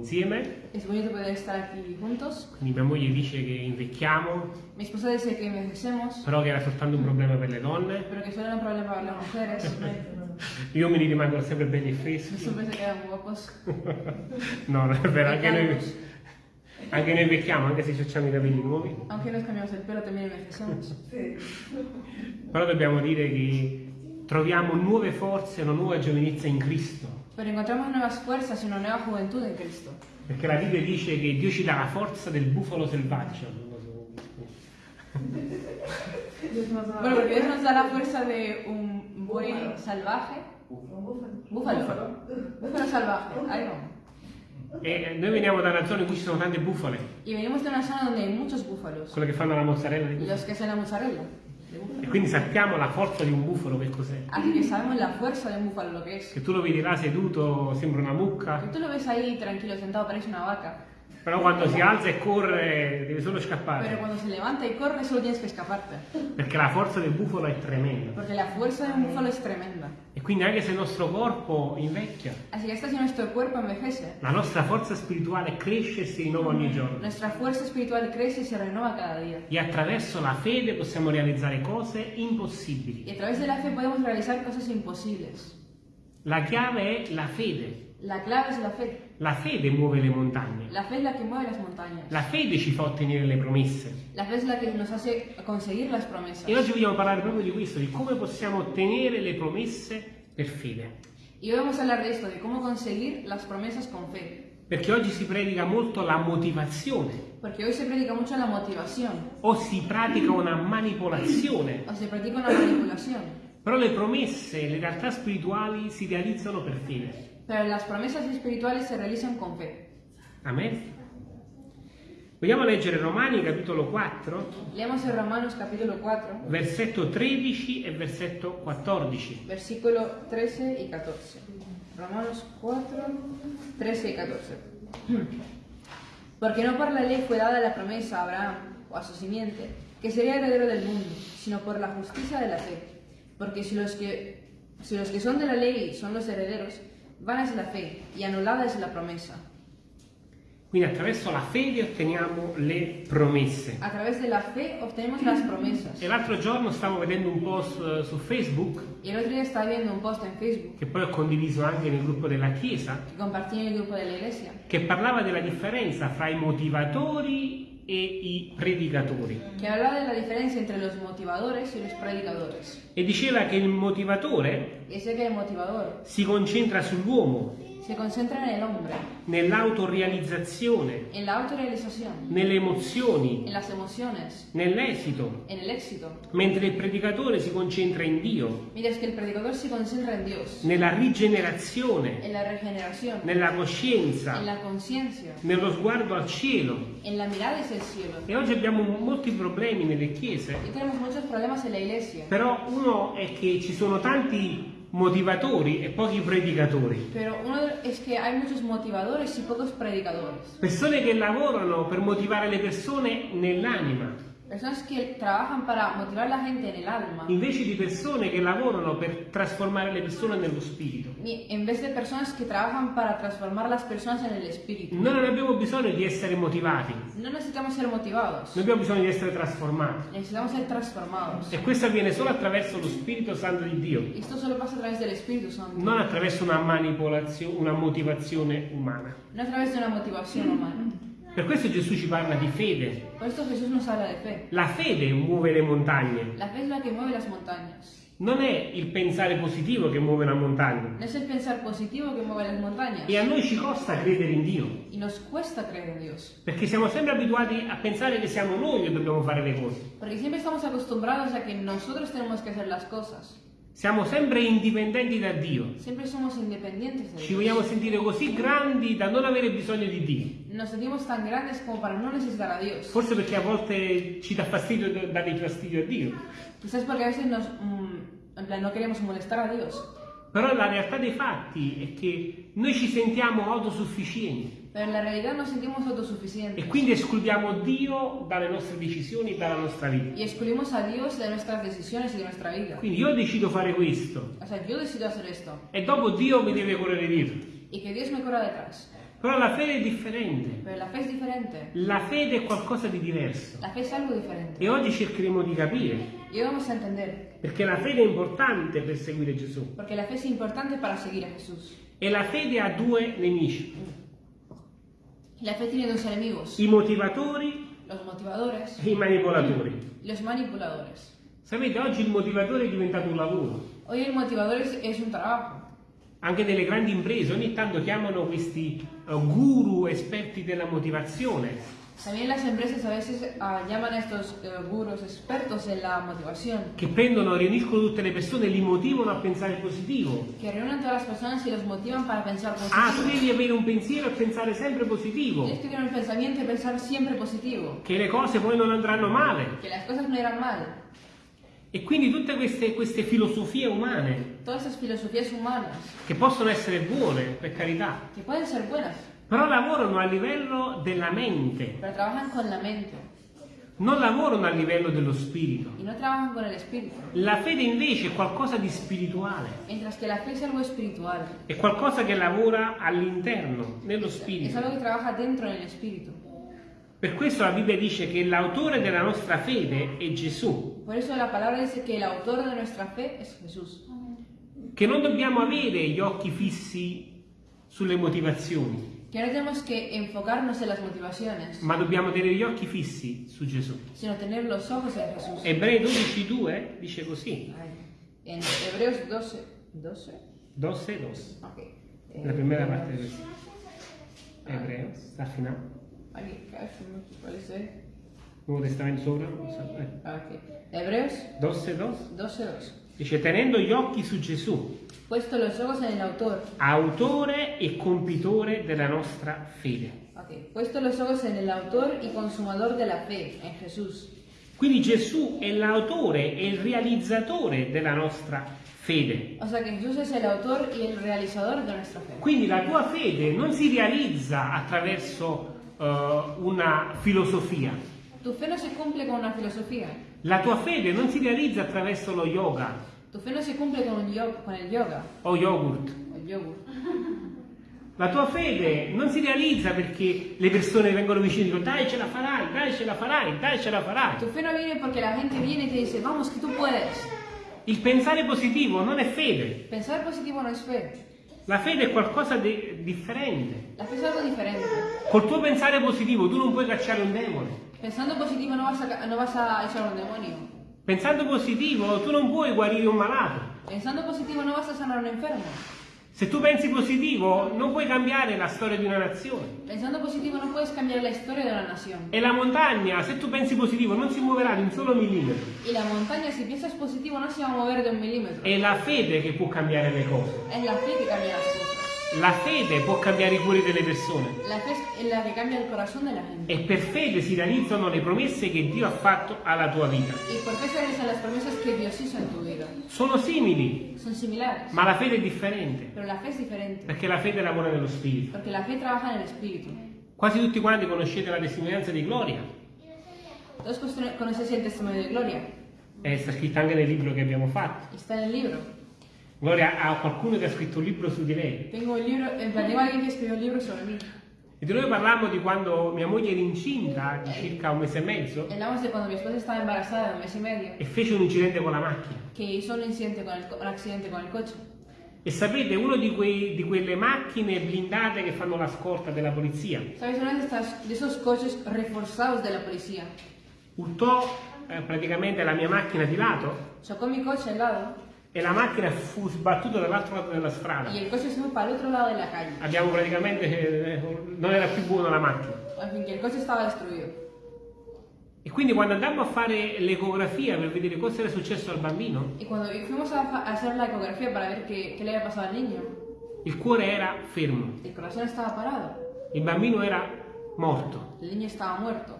insieme. Es bonito poder estar aquí juntos. Quindi mia moglie dice che invecchiamo, Mi esposa dice que envejecemos, però che era soltanto un problema per le donne. pero que solo era un problema para las mujeres. Gli uomini rimangono sempre belli e freschi. Siempre se quedan guapos. No, non è vero, anche noi, anche noi invecchiamo, anche se ci facciamo i capelli nuovi. Aunque nos cambiamos el pelo, también envejecemos. Però dobbiamo dire che troviamo nuove forze, una nuova giovinezza in Cristo. Pero encontramos nuevas fuerzas y una nueva juventud en Cristo. Perché la Bibbia dice che Dio ci dà la forza del bufalo selvaggio. Bueno, porque Dios nos da la fuerza de un buey salvaje. Búfalo. Búfalo salvaje. Ahí va. E noi veniamo da una zona in cui ci sono tante bufale, Y venimos de una zona donde hay muchos búfalos. quelle che fanno la mozzarella. Los que hacen la mozzarella. E quindi sappiamo la forza di un bufalo che cos'è. Así que sabemos la fuerza de un búfalo lo que es. Che tu lo vedi là seduto, sembra una mucca, Tú lo ves ahí tranquilo, sentado, parece una vaca. Però quando si alza e corre deve solo Pero scappare. cuando se levanta y corre, solo tienes que escaparte. Perché la forza del bufalo è tremenda. Porque la fuerza de un búfalo es tremenda. E quindi anche se il nostro corpo invecchia, Así que hasta si nuestro cuerpo envejece, la nostra forza spirituale cresce e si rinnova ogni giorno. nuestra fuerza espiritual crece y se renueva cada día. E attraverso la fede possiamo realizzare cose impossibili. Y a través de la fe podemos realizar cosas imposibles. La chiave è la fede. La clave es la fe. La fede muove le montagne. La fe es la que mueve las montañas. La fede ci fa ottenere le promesse. La fe es la que nos hace conseguir las promesas. E oggi vogliamo parlare proprio di questo, di come possiamo ottenere le promesse per fede. Y hoy vamos a hablar de esto, de cómo conseguir las promesas con fe. Perché oggi si predica molto la motivazione Porque hoy se predica mucho la motivación o si pratica una manipolazione. o se practica una manipulación. Però le promesse, le realtà spirituali si realizzano per fede. Pero las promesas espirituales se realizan con fe. Amen. Vogliamo leggere Romani capitolo 4, Leemos en Romanos capítulo 4, versetto 13 e versetto 14. versículo 13 y 14. Romanos 4, 13 y 14. Porque no por la ley fue dada la promesa a Abraham o a su simiente, que sería heredero del mundo, sino por la justicia de la fe. Porque si los que, si los que son de la ley son los herederos, vana es la fe y anulada es la promesa. Quindi attraverso la fede otteniamo le promesse. A través de la fe obtenemos las promesas. E l'altro giorno stavo vedendo un post eh, su Facebook, el otro día estaba viendo un post en Facebook che poi ho condiviso anche nel gruppo della Chiesa, que compartí en el grupo de la iglesia, che parlava della differenza fra i motivatori e i predicatori. que hablaba de la diferencia entre los motivadores y los predicadores. E diceva che il motivatore si concentra sull'uomo, se concentra en el hombre, nell'autorealizzazione, en la autorrealización, nelle emozioni, en las emociones, nell'esito, en el éxito, mentre il predicatore si concentra in Dio, mientras que el predicador se concentra en Dios, nella rigenerazione, en la regeneración, nella en coscienza, la conciencia, nello sguardo al cielo. en la mirada hacia el cielo. E oggi abbiamo molti problemi nelle chiese, Y tenemos muchos problemas en la iglesia, però uno è che ci sono tanti motivatori e pochi predicatori. pero uno es que hay muchos motivadores y pocos predicadores. Persone che lavorano per motivare le persone nell'anima, Personas que trabajan para motivar la gente en el alma, invece di persone che lavorano per trasformare le persone nello spirito. en vez de personas que trabajan para transformar las personas en el espíritu. Noi non abbiamo bisogno di essere motivati, No necesitamos ser motivados, noi abbiamo bisogno di essere trasformati. necesitamos ser transformados. E questo avviene solo attraverso lo Spirito Santo di Dio, esto solo pasa a través del Espíritu Santo, non attraverso una manipolazione, una motivazione umana. no a través de una motivación humana. Per questo Gesù ci parla di fede. Por esto Jesús nos habla de fe. La fede muove le montagne. La fe es la que mueve las montañas. Non è il pensare positivo che muove una montagna. No es el pensar positivo que mueve las montañas. E a noi ci costa credere in Dio, Y nos cuesta creer en Dios. perché siamo sempre abituati a pensare che siamo noi che dobbiamo fare le cose. Porque siempre estamos acostumbrados a que nosotros tenemos que hacer las cosas. Siamo sempre indipendenti da Dio. Siempre somos independientes de Ci Dios. vogliamo sentire così grandi da non avere bisogno di Dio. Nos sentimos tan grandes como para no necesitar a Dios. Forse perché a volte ci dà fastidio dare fastidio a Dio. Quizás porque a veces nos, mm, en plan, no queremos molestar a Dios. Però la realtà dei fatti è che noi ci sentiamo autosufficienti Pero en la realidad nos sentimos autosuficientes. e quindi escludiamo Dio dalle nostre decisioni, dalla nostra vita. Y excluimos a Dios de nuestras decisiones y de nuestra vida. Quindi io decido fare questo O sea, yo decido hacer esto e dopo Dio mi deve correre dietro. y que Dios me corra detrás. Però la fede è differente. Pero la fede è qualcosa di diverso. E oggi cercheremo di capire, Y hoy vamos a entender, perché la fede è importante per seguire Gesù. porque la fe es importante para seguir a Jesús. E la fede ha due nemici, La fe tiene dos enemigos, i motivatori los motivadores e i manipolatori. manipuladores. Sapete, oggi il motivatore è diventato un lavoro. Hoy el motivador es, es un trabajo. Anche nelle grandi imprese ogni tanto chiamano questi eh, guru esperti della motivazione También las empresas a veces ah, llaman a estos eh, gurús expertos en la motivación, che prendono, riuniscono tutte le persone e li motivano a pensare positivo. reúnen a todas las personas y los motivan para pensar Ah, tu positivo. devi avere un pensiero e pensare sempre positivo, Tienes que tener un pensamiento y pensar siempre positivo, che le cose poi non andranno male. que las cosas no irán mal. E quindi tutte queste, queste filosofie umane, Todas esas filosofías humanas, che possono essere buone, per carità, que pueden ser buenas, però lavorano a livello della mente, pero trabajan con la mente non lavorano a livello dello spirito. no. La fede invece è qualcosa di spirituale, è qualcosa che lavora all'interno, nello spirito. Per questo la Bibbia dice che l'autore della nostra fede è Gesù, Por eso la palabra dice que el autor de nuestra fe es Jesús. Che non dobbiamo avere gli occhi fissi sulle motivazioni, Que no tenemos que enfocarnos en las motivaciones, ma dobbiamo tenere gli occhi fissi su Gesù. sino tener los ojos en Jesús. Ebrei 12:2 dice così, Ay, En Hebreos 12. 12? 12, 2, Ok. Eh, la primera parte del Ebreo, sta al finale, Aquí, ¿cuál es? eh? Nuovo Testamento sopra, Ah, ok. Hebreos 12, 2, 12, 2. Dice tenendo gli occhi su Gesù, Puesto los ojos en el autor. autore e compitore della nostra fede. Ok. Puesto los ojos en el autor y consumador de la fe, en Jesús. Quindi Gesù è l'autore e il realizzatore della nostra fede. O sea que Jesús es el autor y el realizador de nuestra fe. Quindi la tua fede non si realizza attraverso eh, una filosofia, Tu fe no se cumple con una filosofía. La tua fede non si realizza attraverso lo yoga Tu fe no se cumple con, con el yoga o yogurt. o el yogur. La tua fede non si realizza perché le persone vengono vicino e dicono dai ce la farai, dai ce la farai, dai ce la farai. Tu fe no viene porque la gente viene y te dice, vamos, que tú puedes. Il pensare positivo non è fede, Pensar positivo no es fe. la fede è qualcosa di differente. La fe es algo diferente. Col tuo pensare positivo tu non puoi cacciare un demone. Pensando positivo no vas a, no vas a echar un demonio. Pensando positivo tu non puoi guarire un malato. Pensando positivo no vas a sanar a un enfermo. Se tu pensi positivo non puoi cambiare la storia di una nazione. Pensando positivo no puedes cambiar la historia de una nación. E la montagna, se tu pensi positivo, non si muoverà di un solo millimetro. Y la montaña, si piensas positivo, no se va a mover de un milímetro. È la fede che può cambiare le cose. Es la fe que cambia las cosas. La fede può cambiare i cuori delle persone. La fe es la que cambia el corazón de la gente. E per fede si realizzano le promesse che Dio ha fatto alla tua vita. Y por fe se realizan las promesas que Dios hizo en tu vida. Sono simili, Son similares. ma la fede è differente, Pero la fe es diferente. perché la fede lavora nello spirito. Porque la fe trabaja en el espíritu. Quasi tutti quanti conoscete la testimonianza di Gloria. Todos cono- conocéis el testimonio de Gloria. È sta scritta anche nel libro che abbiamo fatto. Está en el libro. Gloria ha qualcuno che ha scritto un libro su di lei. Tengo un libro, tengo alguien que escribió un libro sobre mí. E di noi parlammo di quando mia moglie era incinta di circa un mese e mezzo y medio, e fece un incidente con la macchina. que hizo un, incidente con co- un accidente con el coche. E sapete, uno di, di quelle macchine blindate che fanno la scorta della polizia ¿Sabes? Uno de esos coches reforzados de la policía urtò eh, praticamente la mia macchina di lato chocó mi coche al lado e la macchina fu sbattuta dall'altro lato della strada. y el coche se para el otro lado de la calle. Abbiamo praticamente, eh, non era più buona la macchina. Al fin que el coche estaba destruido. E quindi quando andammo a fare l'ecografia per vedere cosa era successo al bambino, Y cuando fuimos a, fa- a hacer la ecografía para ver qué, qué le había pasado al niño, il cuore era fermo, el corazón estaba parado, il bambino era morto. el niño estaba muerto.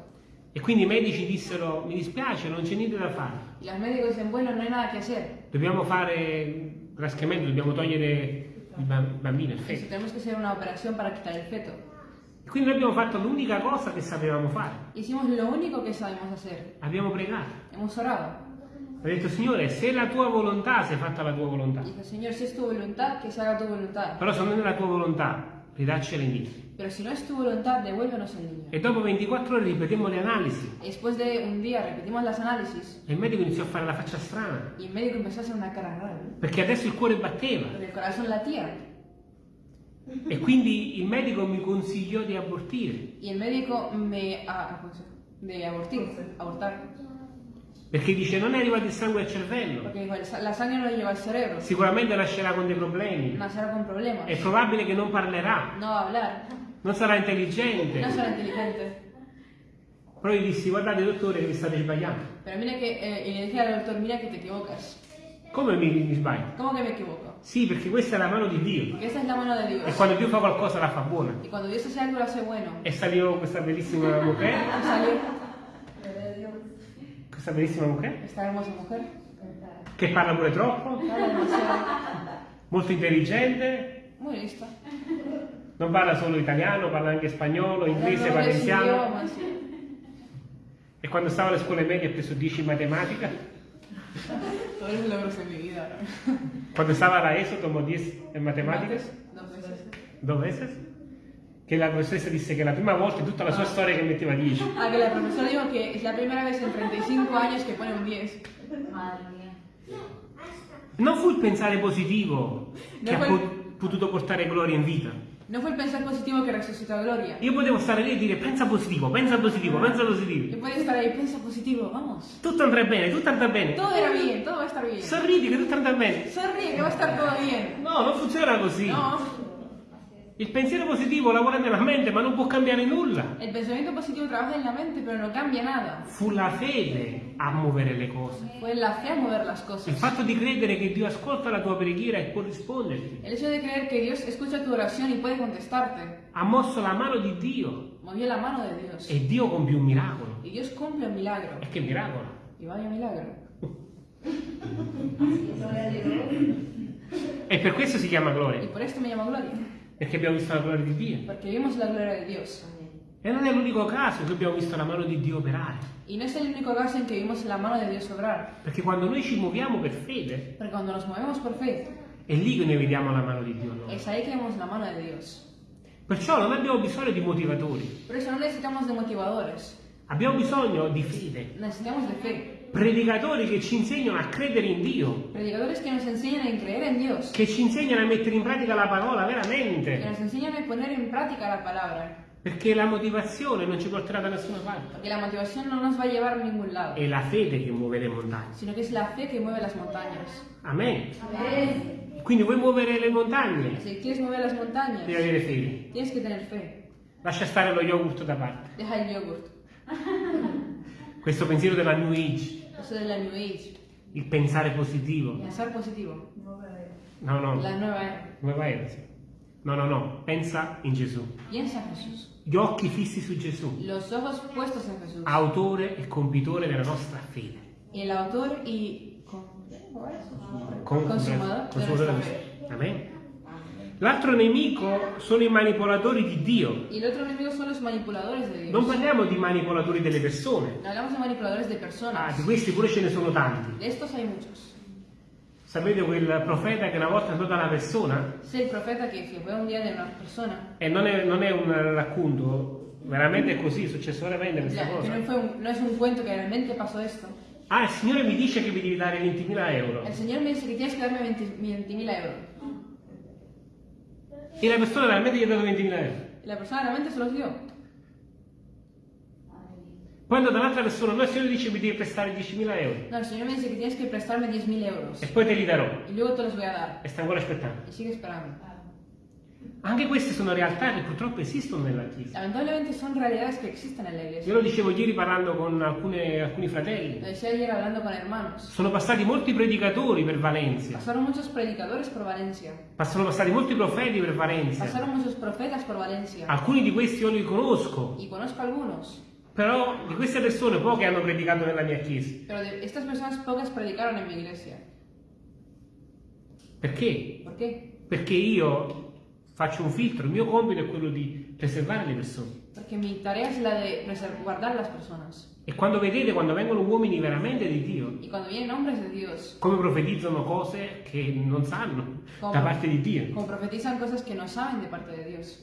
E quindi i medici dissero, mi dispiace, non c'è niente da fare. Y los médicos dicen, bueno, no hay nada que hacer. Dobbiamo fare trascamento, dobbiamo togliere il ba- bambino, il feto. tenemos que hacer una operación para quitar el feto. Quindi noi abbiamo fatto l'unica cosa che sapevamo fare. Hicimos lo único que sabemos hacer. Abbiamo pregato. Hemos orado. Ha detto, Signore, se la tua volontà, se è fatta la tua volontà. Dice, Señor, si es tu voluntad, que se haga tu voluntad. Però se non è la tua volontà, ridaccela indietro. Pero si no es tu voluntad, devuélvenos el niño. E dopo 24 ore ripetemmo le analisi. Y después de un día repetimos las análisis E il medico iniziò a fare la faccia strana. y el médico empezó a hacer una cara rara. Perché adesso il cuore batteva. Porque el corazón latía. E quindi il medico mi consigliò di abortire. Y el médico me a- aconsejó de abortir, abortar. Perché dice non è arrivato il sangue al cervello. Porque dijo, "El sa- la sangre no llega al cerebro. Sicuramente nascerà con dei problemi. Nacerá con problemas. È probabile che non parlerà. No va a hablar. Non sarà intelligente. No será inteligente. Però gli dissi guardate dottore che vi state sbagliando. Pero mira que, eh, y le dije al doctor, mira que te equivocas. Come mi, mi sbaglio? ¿Cómo que me equivoco? Sì, perché questa è la mano di Dio. Porque esta es la mano de E Dios. quando Dio fa qualcosa la fa buona. Y cuando Dios hace algo, lo hace bueno. E salió questa bellissima mujer, questa bellissima mujer, esta hermosa mujer. che parla pure troppo, molto intelligente, Muy lista. non parla solo italiano, parla anche spagnolo, inglese, idiomas. E quando stava alle scuole medie ha preso 10 in matematica. Quando stava alla ESO tomò 10 in matematica, Dos veces. due veces. Che la professoressa disse che la prima volta in tutta la sua storia che metteva 10. Ah, que la profesora dijo que es la primera vez en 35 años que pone un 10. Madre mía. Non fu il pensare positivo che No ha po- potuto portare gloria in vita. No fue el pensar positivo que resucitó a Gloria. Io potevo stare lì e dire pensa positivo, pensa positivo, pensa positivo. podía estar ahí, piensa positivo, vamos. Tutto andrà bene, tutto andrà bene. Todo era bien, todo va a estar bien. Sorridi che tutto andrà bene. Sonríe, que va a estar todo bien. No, non funziona così. No, Il pensiero positivo lavora nella mente, ma non può cambiare nulla. el pensamiento positivo trabaja en la mente, pero no cambia nada. Fu la fede a muovere le cose. Fue la fe a mover las Il cosas. fatto di credere che Dio ascolta la tua preghiera e può risponderti. El hecho de creer que Dios escucha tu oración y puede contestarte, Ha mosso la mano di Dio movió la mano de Dios. e Dio compie un miracolo. Y Dios cumple un milagro. E che miracolo? Y vaya milagro. E per questo si chiama gloria, por esto me llamo Gloria. Perché abbiamo visto la gloria di Dio. Porque vimos la gloria de Dios. E non è l'unico caso che abbiamo visto la mano di Dio operare. Y no es el único caso en que vimos la mano de Dios obrar. Perché quando noi ci muoviamo per fede, Porque cuando nos movemos por fe, è lì che noi vediamo la mano di Dio. no? es ahí que vemos la mano de Dios. Perciò non abbiamo bisogno di motivatori, Por eso no necesitamos de motivadores, abbiamo bisogno di fede. necesitamos de fe. Predicatori che ci insegnano a credere in Dio, Predicadores que nos enseñan a creer en Dios, che ci insegnano a mettere in pratica la parola que veramente. nos enseñan a poner en práctica la palabra. Perché la motivazione non ci porterà da nessuna parte. Porque la motivación no nos va a llevar a ningún lado, È la fede che muove le montagne. sino que es la fe que mueve las montañas. Amen. Quindi vuoi muovere le montagne? Si quieres mover las montañas, Devi avere fede. tienes que tener fe. Lascia stare lo yogurt da parte. Deja el yogurt. Questo pensiero della New Age, Eso de la New Age. il pensare positivo. Pensar positivo. No, no, La nueva era. nuova era, sì. No, no, no, pensa in Gesù. Piensa en Jesús. Gli occhi fissi su Gesù, Los ojos puestos en Jesús. autore e compitore della nostra fede. El autor y con- Con- consumador di- fe. Amen. L'altro nemico sono i manipolatori di Dio. Y el otro enemigo son los manipuladores de Dios. Non parliamo di manipolatori delle persone. No hablamos de manipuladores de Ah, personas. di questi pure ce ne sono tanti. De estos hay muchos. Sapete quel profeta che una volta andò da una persona Es el profeta que fue un día de una persona. e non è, non è un racconto, veramente è così, è successo veramente questa que cosa. no, fue un- no es un cuento que realmente pasó esto. Ah, il Signore mi dice che mi devi dare 20.000 euro. El Señor me dice que tienes que darme 20 20.000 euros. E la persona veramente gli ha dato 20.000 euro. Y la persona realmente se los dio. Andò dall'altra persona, no, il Signore dice mi devi prestare 10.000 euro. No, el Señor me dice que tienes que prestarme 10.000 euros. E poi te li darò. Y luego te los voy a dar. E sta ancora aspettando. Y sigue esperando. Anche queste sono realtà che purtroppo esistono nella Chiesa. Io lo dicevo ieri parlando con alcune- alcuni Lo fratelli. Sono passati molti predicatori per Valencia. Sono passati molti profeti per Valencia. Valencia. Alcuni di questi io li conosco. Y conozco algunos. Però di queste persone poche hanno predicato nella mia chiesa. Pero de estas personas pocas predicaron en mi iglesia. Perché? ¿Por qué? Perché io faccio un filtro, il mio compito è quello di preservare le persone. Porque mi tarea es la de preser- guardar las personas. E quando vedete, quando vengono uomini veramente di Dio, come profetizzano cose che non sanno Come? da parte di Dio. como profetizan cosas que no saben de parte de Dios,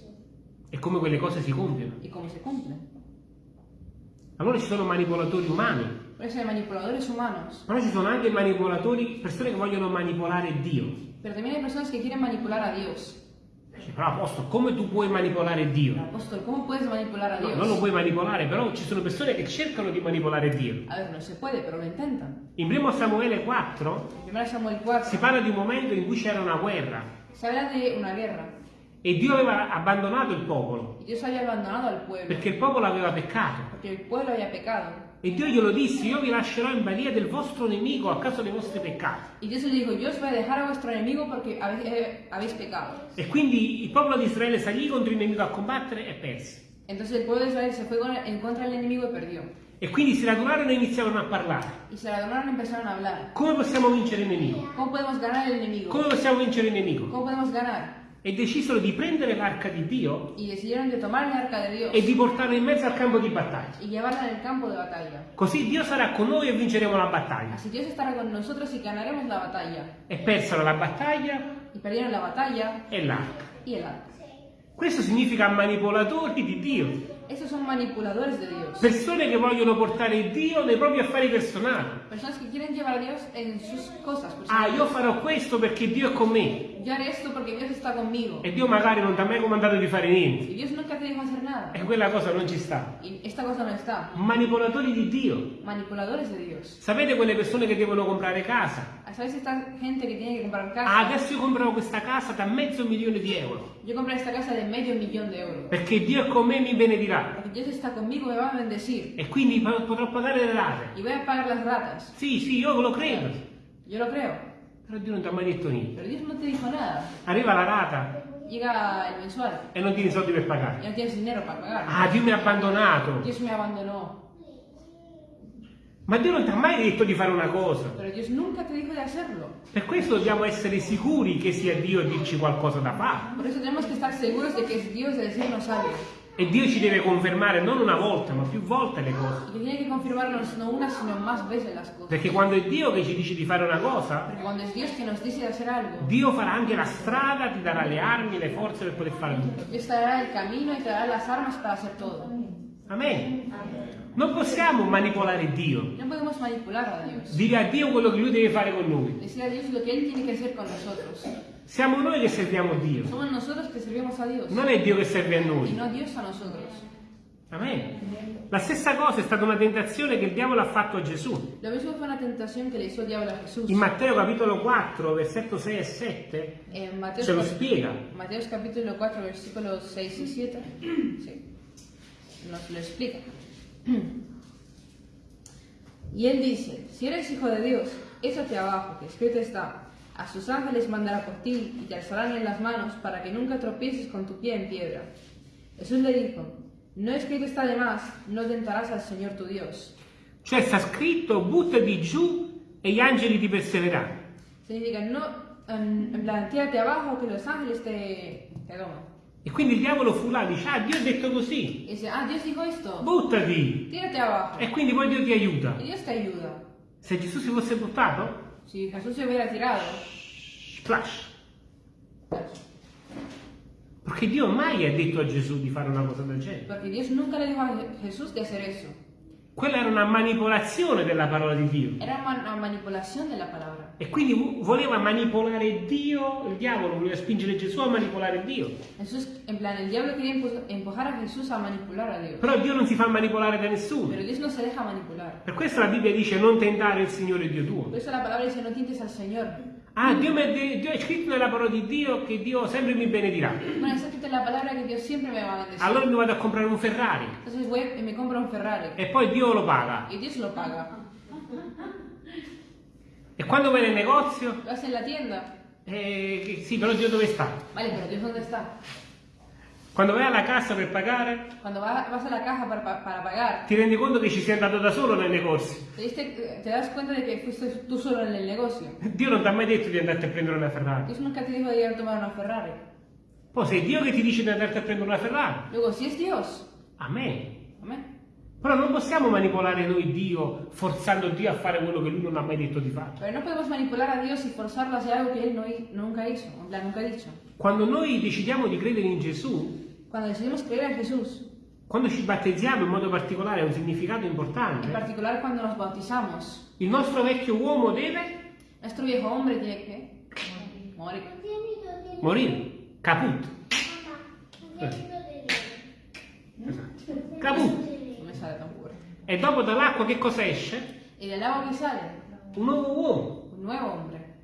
e come quelle cose si compiono. y cómo se cumplen. Allora ci sono manipolatori umani, però ci sono anche manipolatori, persone che vogliono manipolare Dio. pero también hay personas que quieren manipular a Dios. Però apostolo, come tu puoi manipolare Dio? Apóstol, ¿cómo puedes manipular a No, Dios? non lo puoi manipolare, però ci sono persone che cercano di manipolare Dio. A ver, no se puede, pero lo intentan. In 1 Samuele 4 En 1 Samuel 4 si parla di un momento in cui c'era una guerra se habla de una guerra e Dio aveva abbandonato il popolo pueblo perché il popolo aveva peccato. pecado. E Dio glielo disse, io vi lascerò in balia del vostro nemico a causa dei vostri peccati. Y Dios le dijo, yo os voy a dejar a vuestro enemigo porque habéis, eh, habéis pecado. E quindi il popolo di Israele salì contro il nemico a combattere e perse. Entonces el pueblo de Israel se fue en contra del enemigo y perdió. E quindi si radunarono e iniziarono a parlare. A. Come possiamo vincere il nemico? ¿Cómo podemos ganar el enemigo? Come possiamo vincere il nemico? E decisero di prendere l'arca di Dio Y decidieron de tomar el arca de Dios e di portarla in mezzo al campo di battaglia. y llevarla en el campo de batalla. Così Dio sarà con noi e vinceremo la battaglia. Así Dios estará con nosotros y ganaremos la batalla. E persero la battaglia Y perdieron la batalla e l'arca. y el arca. Questo significa manipolatori di Dio. Esos son manipuladores de Dios. Persone che vogliono portare Dio nei propri affari personali. Personas que quieren llevar a Dios en sus cosas. Ah, personales. io farò questo perché Dio è con me. Yo haré esto porque Dios está conmigo. E Dio magari non ti ha mai comandato di fare niente. Nada. E quella cosa non ci sta. Y esta cosa no está. Manipolatori di Dio. Sapete quelle persone che devono comprare casa? ¿Sabes esta gente que tiene que comprar Ah, casa? adesso io comprerò questa casa da mezzo milione di euro. Yo compré esta casa de medio millón de euros. Perché Dio è con me e mi benedirà. Porque Dios está conmigo, me va a bendecir. E quindi po- potrò pagare le rate. Y voy a pagar las ratas. Sì, sì, io lo credo. Yo lo creo. Però Dio non ti ha mai detto niente. Pero Dios no te dijo nada. Arriva la rata Llega el mensual e non tieni soldi per pagare. y no tienes dinero para pagar. Ah, Dio mi ha abbandonato. Dios me abandonó. Ma Dio non ti ha mai detto di fare una cosa. Per questo dobbiamo essere sicuri che sia Dio a dirci qualcosa da fare. Por eso tenemos que estar seguros de que es Dios de decirnos algo. E Dio ci deve confermare non una volta, ma più volte le cose. Que tiene que confirmarnos no una, sino más veces las cosas. Perché quando è Dio che ci dice di fare una cosa, Dio farà anche la strada, ti darà le armi, le forze per poter fare tutto. Dios te dará el camino y te dará las armas para hacer todo. Amen. Non possiamo manipolare Dio, dire a Dio quello che Lui deve fare con noi. Decir a Dios lo que Él tiene hacer con nosotros. Siamo noi che serviamo Dio, Somos nosotros que servimos a Dios non è Dio che serve a noi. no Dios a nosotros. Amen. La stessa cosa è stata una tentazione che il diavolo ha fatto a Gesù. Lo mismo fue una tentación que le hizo el diablo a Jesús. In Matteo capitolo 4, versetto 6 e 7, En Mateos, ce lo spiega. Mateos capítulo 4, versículos 6 y 7. Sí. Nos lo explica. Y él dice, si eres hijo de Dios, échate abajo, que escrito está, a sus ángeles mandará por ti y te alzarán en las manos para que nunca tropieces con tu pie en piedra. Jesús le dijo, no escrito está de más, no tentarás al Señor tu Dios. Cioè sta scritto buttati giù e gli angeli ti perseveranno. Significa, no, en, en plan, tírate abajo, que los ángeles te, te toman. E quindi il diavolo fu là, dice, ah Dio ha detto così, Y dice, ah, Dios dijo esto, buttati. tírate abajo. E quindi poi Dio ti aiuta. Y Dios te ayuda. Se Gesù si fosse buttato, Si Jesús se hubiera tirado, splash. Perché Dio mai ha detto a Gesù di fare una cosa del genere. porque Dios nunca le dijo a Jesús de hacer eso. Quella era una manipolazione della parola di Dio. Era una manipulación de la palabra. E quindi vo- voleva manipolare Dio, il diavolo voleva spingere Gesù a manipolare Dio. Jesús, en plan, el diablo quería empu- empujar a Jesús a manipular a Dios. Però Dio non si fa manipolare da nessuno. Pero Dios no se deja manipular. Per questo la Bibbia dice non tentare il Signore Dio tuo. Por eso la palabra dice, no tientes al Señor. Ah, Dio, mi Dio è scritto nella parola di Dio che Dio sempre mi benedirà. Bueno, está escrito en la palabra que Dios siempre me va a bendecir. Allora mi vado a comprare un Ferrari Entonces voy me compro un Ferrari. e poi Dio lo paga. Y Dios lo paga. E quando vai nel negozio, Lo hace en la tienda. eh, che- sì, però Dio dove sta? Vale, pero Dios ¿dónde está? Quando vai alla cassa per pagare, Cuando va- vas a la caja para, pa- para pagar, ti rendi conto che ci sei andato da solo nel negozio. te, das cuenta de que fuiste tú solo en el negocio. Dio non ti ha mai detto di andarti a prendere una Ferrari. Dios nunca te dijo de ir a tomar una Ferrari. Poi se è Dio che ti dice di andarti a prendere una Ferrari, Luego, si es Dios, amen. amén. Però non possiamo manipolare noi Dio forzando Dio a fare quello che Lui non ha mai detto di fare. Pero no podemos manipular a Dios y forzarlo a hacer algo que Él no nunca hizo, plan, nunca ha dicho. Quando noi decidiamo di credere in Gesù, Cuando decidimos creer en Jesús, quando ci battezziamo in modo particolare ha un significato importante. particular cuando nos bautizamos, Il nostro vecchio uomo deve nuestro viejo hombre tiene que morir. morire. Caput. Caput. No me sale tan puro. E dopo dall'acqua che cosa esce? Del agua que sale, Un nuovo uomo. un nuevo hombre.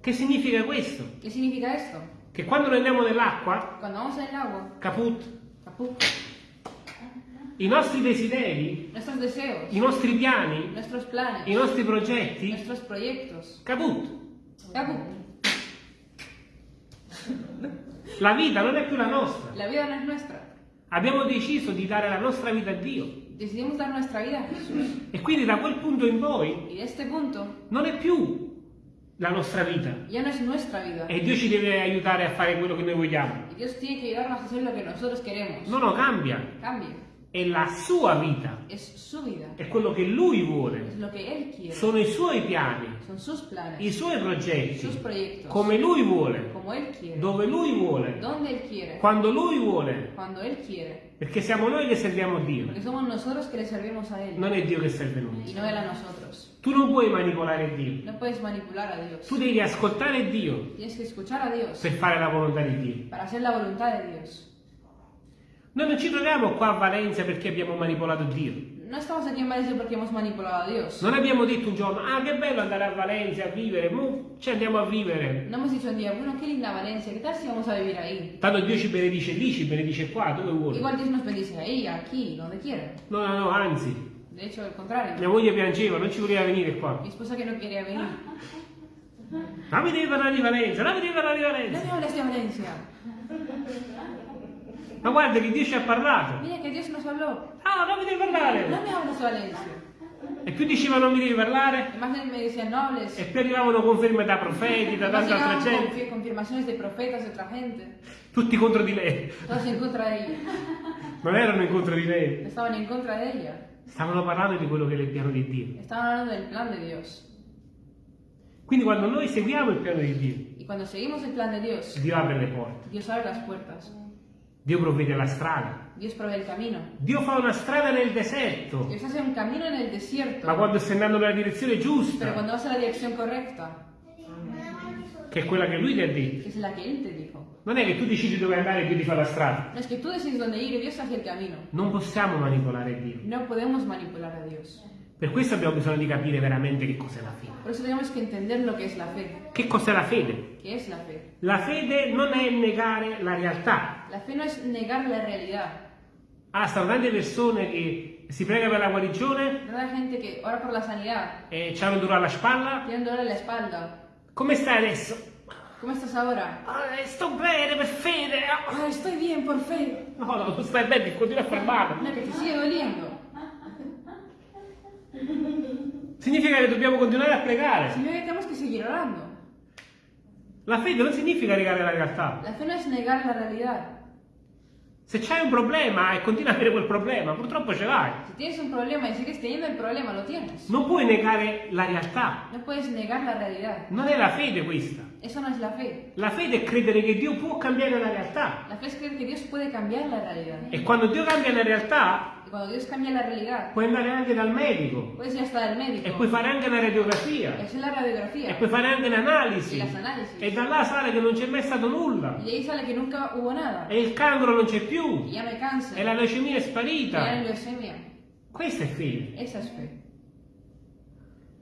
Che significa questo? ¿Qué significa esto? Che quando noi andiamo nell'acqua, agua, caput, caput, i nostri desideri, deseos, i nostri piani, planes, i nostri progetti, caput. caput. La vita non è più la nostra. La. Abbiamo deciso di dare la nostra vita a Dio. Decidimos dar nuestra vida a Jesús. E quindi da quel punto in poi Y de este punto non è più la nostra vita. ya no es nuestra vida. E Dio ci deve aiutare a fare quello che noi vogliamo. Y Dios tiene que ayudarnos a hacer lo que nosotros queremos. No, no, cambia. Cambia. È la sua vita. È quello che lui vuole. Sono i suoi piani, sus i planes, suoi progetti. Come lui vuole. Quiere. Dove lui vuole. Quiere. Quando lui vuole. Quiere. Perché siamo noi che serviamo Dio. A Él. Non è Dio che serve noi. No. Tu non puoi manipolare Dio. No. Tu devi ascoltare Dio per fare la volontà di Dio. para hacer la voluntad de Dios. Noi non ci troviamo qua a Valencia perché abbiamo manipolato Dio. No estamos aquí en Valencia porque hemos manipulado a Dios. Non abbiamo detto un giorno, ah che bello andare a Valencia a vivere, mo ci andiamo a vivere. No hemos dicho un día, bueno, qué linda Valencia, ¿qué tal si vamos a vivir ahí? Tanto Dio ci benedice lì, ci benedice qua, dove vuole. Igual Dios nos bendice ahí, aquí, donde quiera. No, no, no, anzi, De hecho, al contrario. mia moglie piangeva, non ci voleva venire qua. Mi esposa que no quería venir. Ma mi devi parlare di Valencia, la mi devi parlare di Valencia. me hables de Valencia. Ma guarda che Dio ci ha parlato. Mira que Dios nos habló. Ah, non mi devi parlare. me hables de Valencia. E più diceva non mi devi parlare, e più arrivavano conferme da profeti, da tanta altra gente, confi- confirmaciones de profetas, de otra gente. tutti contro di lei. Non erano in contro di lei, Estaban en contra de ella. stavano parlando di quello che è il piano di Dio. Estaban hablando del plan de Dios. Quindi quando noi seguiamo il piano di Dio, el plan de Dios, Dio apre le porte, Dios abre las puertas. Dio provvede la strada, Dios provee el camino. Dio fa una strada nel deserto, Dios hace un camino en el desierto. ma quando stai andando nella direzione Pero giusta, cuando vas la dirección correcta, che è quella che Lui ti ha detto, es la que Él te dijo. non è che tu decidi dove andare e Dio ti fa la strada. No es que tú decides dónde ir y Dios hace el camino. Non possiamo manipolare Dio. No podemos manipular a Dios. Per questo abbiamo bisogno di capire veramente che cos'è la fede. Por eso tenemos que entender lo que es la fe. Che cos'è la fede? ¿Qué es la fe? La fede non è negare la realtà. La fe no es negar la realidad. Ah, stanno tante persone che si pregano per la guarigione Tanta gente que ora por la sanidad, e hanno un dolore alla spalla. tienen dolor en la espalda. Come stai adesso? ¿Cómo estás ahora? Ah, sto bene per fede. Ah, Ah, estoy bien, por fe. No, no, non stai bene, continua a far male. No, que te sigue doliendo. Significa che dobbiamo continuare a pregare. Significa que tenemos que seguir orando. La fede non significa negare la realtà. La fe no es negar la realidad. Se c'hai un problema e continui a avere quel problema, purtroppo ce l'hai. Si tienes un problema y sigues teniendo el problema, lo tienes. Non puoi negare la realtà. No puedes negar la realidad. Non è la fede questa. Eso no es la fe. La fede è credere che Dio può cambiare la realtà. La fe es creer que Dios puede cambiar la realidad. E quando Dio cambia la realtà, Y cuando Dios cambia la realidad, puoi andare anche dal medico puedes ir hasta el médico. e puoi fare anche la radiografia hacer la radiografía. e puoi fare anche las análisis. e da là sale che non c'è mai stato nulla ahí sale que nunca hubo nada. e il cancro non c'è più cáncer. e la leucemia è Y ya no hay sparita. leucemia. Questa è fede. Esa es fe.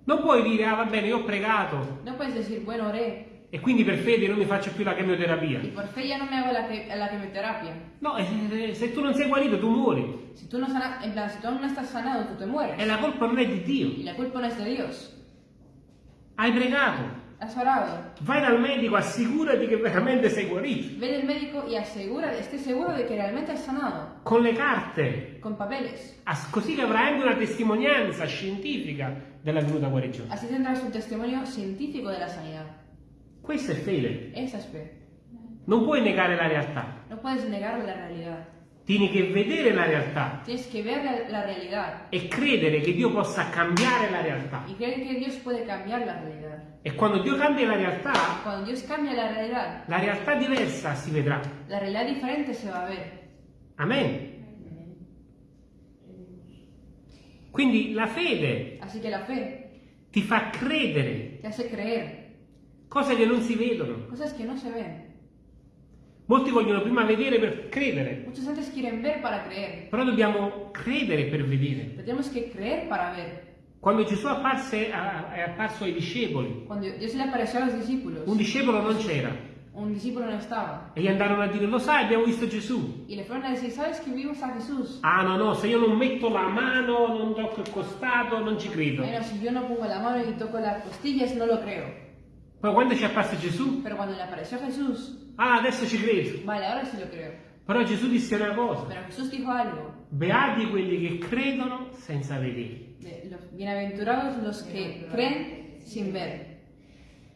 Non puoi dire, ah va bene, io ho pregato No puedes decir, bueno, oré. E quindi per fede non mi faccio più la chemioterapia. Y por fe ya no me hago la, que- la quimioterapia. No, eh, se tu non sei guarito tu muori Si tú no sana, en plan, si tú aún no estás sanado, tú te mueres. e la colpa non è di Dio. Y la culpa no es de Dios. Hai pregato, Has orado. vai dal medico, assicurati che veramente sei guarito. Ve al médico y asegura, esté seguro de que realmente has sanado. Con le carte, Con papeles. As- così che avrai anche una testimonianza scientifica della venuta guarigione. Así tendrás un testimonio científico de la sanidad. Questa è fede. Esa es fe. Non puoi negare la realtà, No puedes negar la realidad. tieni che vedere la realtà Tienes que ver la, la realidad e credere che Dio possa cambiare la realtà. y creer que Dios puede cambiar la realidad. E quando Dio cambia la realtà, Cuando Dios cambia la realidad, la realtà diversa si vedrà. la realidad diferente se va a ver. Amen. Quindi la fede la fe ti fa credere te hace creer cose che non si vedono. cosas que no se ven. Molti vogliono prima vedere per credere, Muchos antes quieren ver para creer, però dobbiamo credere per vedere. tenemos que creer para ver. Quando Gesù apparse, è apparso ai discepoli, Cuando Dios le apareció a los discípulos, un discepolo non c'era un discípulo no estaba. e gli andarono a dire, lo sai, abbiamo visto Gesù. Y le fueron a decir, ¿sabes que vimos a Jesús? Ah no, no, se io non metto la mano, non tocco il costato, non ci credo. Bueno, si yo no pongo la mano y toco las costillas, no lo creo. Poi quando ci è apparso Gesù, Pero cuando le apareció Jesús, ah adesso ci credo. vale, ahora sí lo creo. Però Gesù disse una cosa, Pero Jesús dijo algo. beati quelli che credono senza vedere. bienaventurados los que creen sin ver.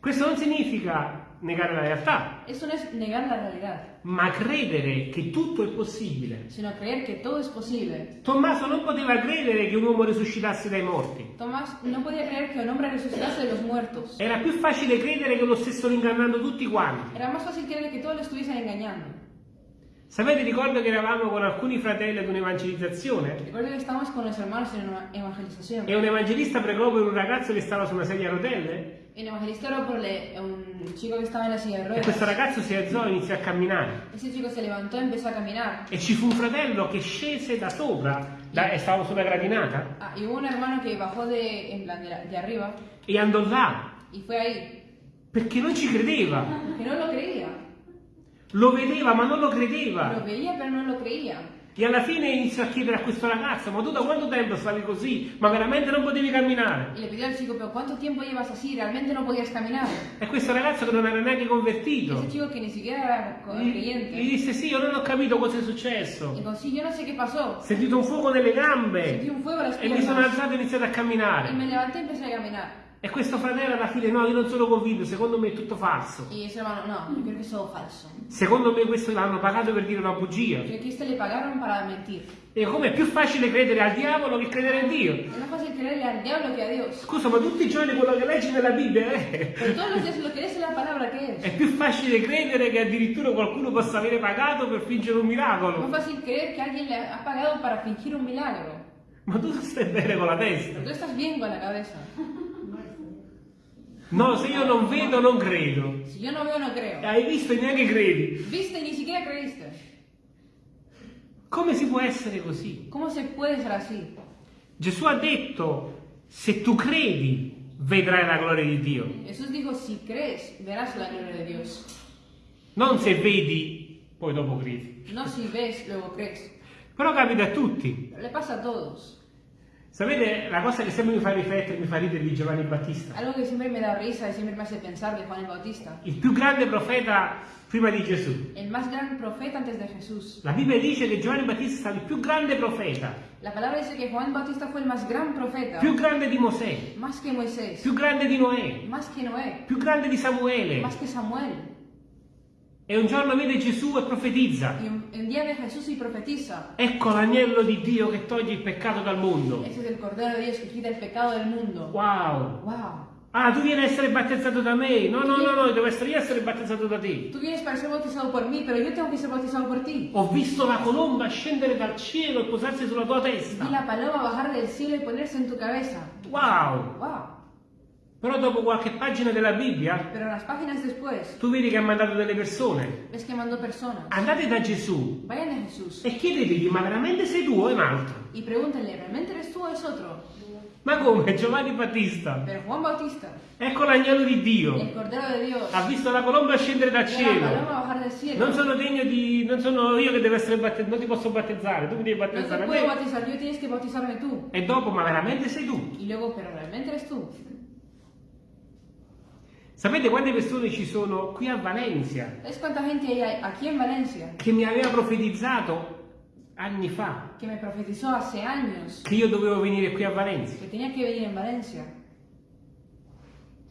Questo non significa negare la realtà, Eso no es negar la realidad, ma credere che tutto è possibile. sino creer que todo es posible. Tommaso non poteva credere che un uomo risuscitasse dai morti. Tomás no podía creer que un hombre resucitase de los muertos. Era più facile credere che lo stessero ingannando tutti quanti. Era más fácil creer que todos lo estuviesen engañando. Sapete, ricordo che eravamo con alcuni fratelli ad un'evangelizzazione Recuerdo que estábamos con los hermanos en una evangelización. e un evangelista pregò per un ragazzo che stava su una sedia a rotelle El evangelista oró por le- un chico que estaba en la silla e questo ragazzo si alzò e iniziò a camminare. Ese chico se levantó y empezó a caminar. E ci fu un fratello che scese da sopra, da, e stavo sulla gradinata, Ah, hubo un hermano que bajó de, en plan de, la- de arriba e andò là y fue ahí. perché non ci credeva. Que no lo creía. Lo vedeva ma non lo Lo credeva. veía pero no lo creía. E alla fine iniziò a chiedere a questo ragazzo, ma tu da quanto tempo stavi così? Ma veramente non potevi camminare? Y le pidió al chico, pero ¿cuánto tiempo llevas así? Realmente no podías caminar. E questo ragazzo che non era neanche convertito, ese chico que ni siquiera era creyente. gli disse sì, io non ho capito cosa è successo. Dijo, sí, yo no sé qué pasó. Sentito un fuoco nelle gambe un fuego a las e mi sono alzato e iniziato a Y me camminare. levanté y empecé a caminar. E questo fratello alla fine, no, io non sono convinto, secondo me è tutto falso. Y ese hermano, no, yo creo que es todo falso. Secondo me questo l'hanno pagato per dire una bugia. Yo que este le pagaron para mentir. E come è più facile credere al diavolo che credere in Dio? Es más fácil creerle al diablo que a Dios. Scusa, ma tutti i giorni quello che leggi nella Bibbia eh? Pero todos los días lo que lees es la palabra que È es. più facile credere che addirittura qualcuno possa avere pagato per fingere un Es miracolo. más fácil creer que alguien le ha pagado para fingir un milagro. Ma tu stai bene con la testa. Pero tú estás bien con la cabeza. No, se io non vedo, non credo. Si yo no veo, no creo. Hai visto e neanche credi. Viste y ni siquiera creíste. Come si può essere così? ¿Cómo se puede ser así? Gesù ha detto, se tu credi, vedrai la gloria di Dio. Jesús dijo, si crees, verás la gloria de Dios. Non se vedi, poi dopo credi. No si ves, luego crees. Però capita a tutti. Le pasa a todos. Sapete, la cosa che sempre mi fa riflettere, mi fa ridere di Giovanni Battista. Algo que siempre me da risa y siempre me hace pensar de Juan Bautista. Il più grande profeta prima di Gesù. El más gran profeta antes de Jesús. La Bibbia dice che Giovanni Battista è stato il più grande profeta, La palabra dice que Juan Bautista fue el más gran profeta. più grande di Mosè, Más que Moisés. più grande di Noè, Más que Noé. più grande di Samuele. Más que Samuel. E un giorno vede Gesù e profetizza. Y un, un día ve a Jesús y profetiza. Ecco l'agnello di Dio che toglie il peccato dal mondo. Ese es el Cordero de Dios que quita el pecado del mundo. Wow! ¡Wow! Ah, tu vieni a essere battezzato da me? No, no, no, no, devo essere io a essere battezzato da te. Tú vienes para ser bautizado por mí, pero yo tengo que ser bautizado por ti. Ho visto la colomba scendere dal cielo e posarsi sulla tua testa. la paloma bajar del cielo y ponerse en tu cabeza. Wow! ¡Wow! Però dopo qualche pagina della Bibbia, después, tu vedi che ha mandato delle persone. ves que. Andate da Gesù e chiedetegli, ma veramente sei tu o è un altro? y pregúntenle, ¿realmente eres tú o es otro? Ma come? Giovanni Battista. Bautista, Ecco l'agnello di Dio. Ha visto la colomba scendere dal cielo. Non sono degno di. non sono io che devo essere battezzato, non ti posso battezzare, tu mi devi battezzare puedo me. bautizar, yo tienes que bautizarme tú. E dopo, ma veramente sei tu? Y luego, ¿pero realmente eres tú? Sapete quante persone ci sono qui a Valencia ¿Sabes cuánta gente hay aquí en Valencia che mi aveva profetizzato anni fa que me profetizó hace años che io dovevo venire qui a Valencia? que tenía que venir en Valencia?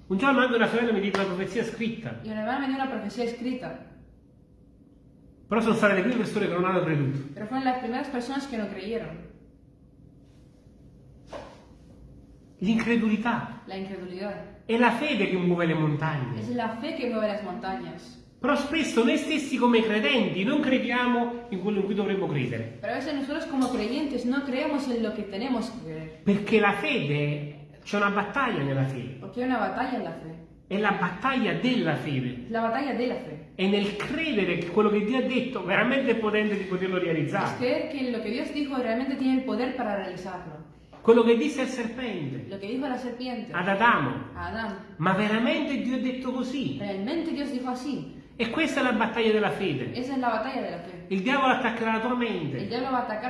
Un giorno anche una sorella mi dice una profezia scritta, Y una hermana me dio una profecía escrita, però sono state le prime persone che non hanno creduto. pero fueron las primeras personas que no creyeron. L'incredulità La incredulidad. È la fede che muove le montagne. Es la fe que mueve las montañas. Però spesso noi stessi come credenti non crediamo in quello in cui dovremmo credere. Perché la fede, c'è una battaglia nella fede. Porque hay una batalla en la fe. È la battaglia della fede. La batalla de la fe. È nel credere che quello che Dio ha detto veramente è potente di poterlo Es realizzare. creer que lo que Dios dijo realmente tiene el poder para realizarlo. Quello che disse al serpente, Lo que dijo la serpiente ad Adamo. a Adán. Ma veramente Dio ha detto così? Realmente Dios dijo así. E questa è la battaglia della fede. Esa es la batalla de la fe. Il diavolo attaccherà la tua mente.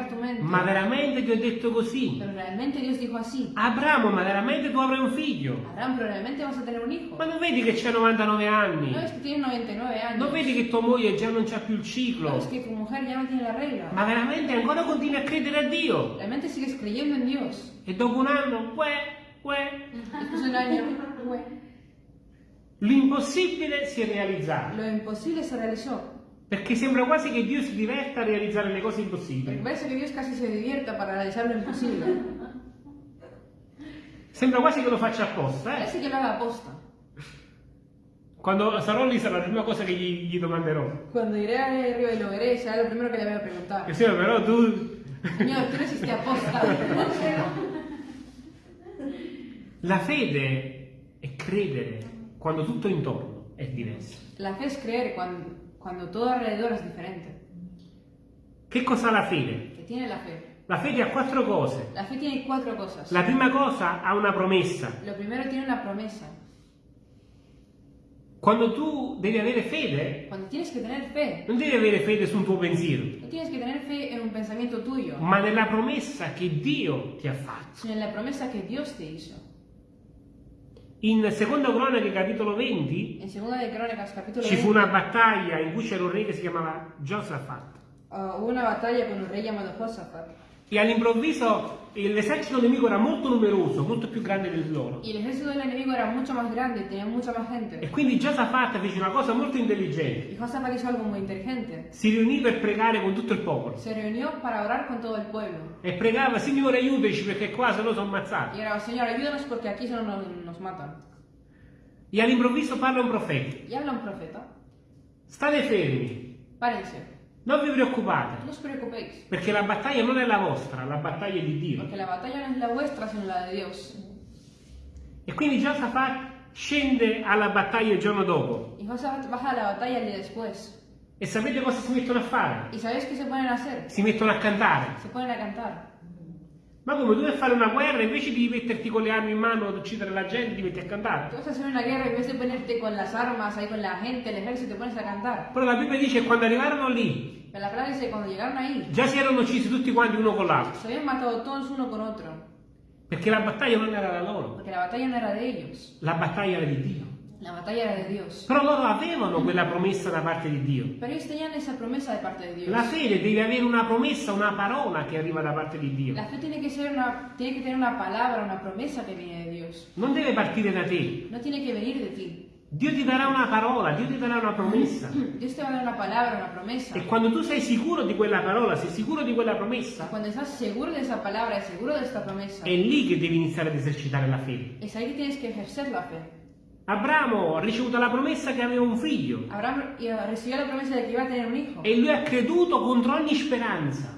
tu mente. Ma veramente Dio ha detto così? Abramo, ma veramente tu avrai un figlio? Abraham, pero realmente vas a tener un. Ma non vedi che c'ha 99 anni? No es que tienes 99 años. Non vedi che tua moglie già non c'ha più il No ciclo? es que no tiene la regla. Ma veramente ancora continui a credere a Dio? E dopo un anno, uè, uè, Después de un año, güey, l'impossibile si è realizzato. lo imposible se realizó. Perché sembra quasi che Dio si diverta a realizzare le cose impossibili. parece que Dios casi se divierta para realizar lo imposible. Sembra quasi che lo faccia apposta, eh? Parece que lo haga aposta. Quando sarò lì sarà la prima cosa che gli, gli domanderò. Cuando iré arriba y lo veré, será lo primero que le voy a Che preguntar. sì, però tu... Señor, tú lo hiciste aposta. La fede è credere quando tutto intorno è diverso. La fe es creer cuando, cuando todo alrededor es diferente. Che cosa ha la fede? ¿Qué tiene la fe? La fede ha quattro cose. La fe tiene cuatro cosas. La prima cosa ha una promessa. Lo primero tiene una promesa. Quando tu devi avere fede, Cuando tienes que tener fe, non devi avere fede su un tuo pensiero, no tienes que tener fe en un pensamiento tuyo, ma nella promessa che Dio ti ha fatto. sino en la promesa que Dios te hizo. In Secondo Cronache, capitolo 20, En Segunda de Crónicas, capítulo ci fu 20, una battaglia in cui c'era un re che si chiamava Giosafat. ah, hubo una batalla con un rey llamado Josafat. E all'improvviso l'esercito nemico era molto numeroso, molto più grande del loro. Y el ejército del enemigo era mucho más grande, tenía mucha más E gente. quindi Giosafat fece una cosa molto intelligente. Y Josafat hizo algo muy inteligente. Si riunì per pregare con tutto il popolo. Se reunió para orar con todo el pueblo. E pregava, Signore aiutaci perché qua se no sono ammazzato. Y oraba, Señor, ayúdanos porque aquí solo nos, nos matan. E all'improvviso parla un profeta. Y habla un profeta. State fermi, Párense, non vi no preoccupate, os preocupéis, perché la battaglia non è la vostra, la battaglia è di Dio. porque la batalla no es la vuestra, sino la de Dios. E quindi Giosafat scende alla battaglia il giorno dopo. Y Josafat baja a la batalla el día después. E sapete cosa si mettono a fare? ¿Y sabéis qué se ponen a hacer? Si mettono a cantare. Se ponen a cantar. Ma come tu devi fare una guerra invece di metterti con le armi in mano ad uccidere la gente, ti metti a cantare. a hacer una guerra vez de ponerte con las armas ahí con la gente, el ejército, pones a cantar. Però la Bibbia dice che quando arrivarono lì, la palabra dice que cuando llegaron ahí, già si erano uccisi tutti quanti uno con l'altro. se habían matado todos uno con otro. Perché la battaglia non era la loro, Porque la batalla no era de ellos, la battaglia era di Dio. La batalla era de Dios. Però loro avevano quella promessa da parte di Dio. Pero ellos tenían esa promesa de parte de Dios. La fede deve avere una promessa, una parola che arriva da parte di Dio. La fe tiene que ser una, tener una promesa que viene de Dios. Non deve partire da te. No tiene que venir de ti. Dio ti darà una parola, Dio ti darà una promessa. Dios te va a dar una palabra, una promesa. E quando tu sei sicuro di quella parola, sei sicuro di quella promessa, Cuando estás seguro de esa palabra y seguro de esta promesa, è lì che devi iniziare ad esercitare la fede. es ahí que tienes que ejercer la fe. Abramo ha ricevuto la promessa che aveva un figlio Abraham recibió la promesa de que iba a tener un hijo. e lui ha creduto contro ogni speranza.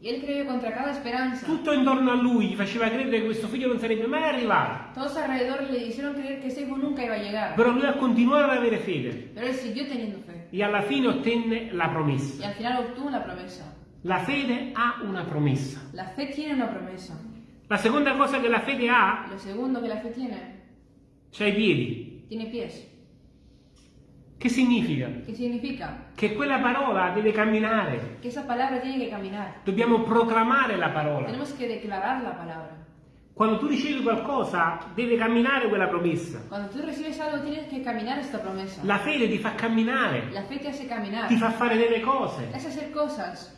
Y él creyó contra cada esperanza. Tutto intorno a lui gli faceva credere che questo figlio non sarebbe mai arrivato. Todos alrededor le hicieron creer que ese hijo nunca iba a llegar. Però lui ha continuato ad avere fede Pero él siguió teniendo fe. e alla fine ottenne la Y promessa. al final obtuvo la promesa. La fede ha una promessa. La fe tiene una promesa. La seconda cosa che la fede ha, Lo segundo que la fe tiene, cioè i piedi. tiene pies. Che significa? ¿Qué significa? Che quella parola deve camminare. Que esa palabra tiene que caminar. Dobbiamo proclamare la parola. Tenemos que declarar la palabra. Quando tu ricevi qualcosa, deve camminare quella promessa. Cuando tú recibes algo, tienes que caminar esta promesa. La fede ti fa camminare, La fe te hace caminar. ti fa fare delle Te cose. hace hacer cosas.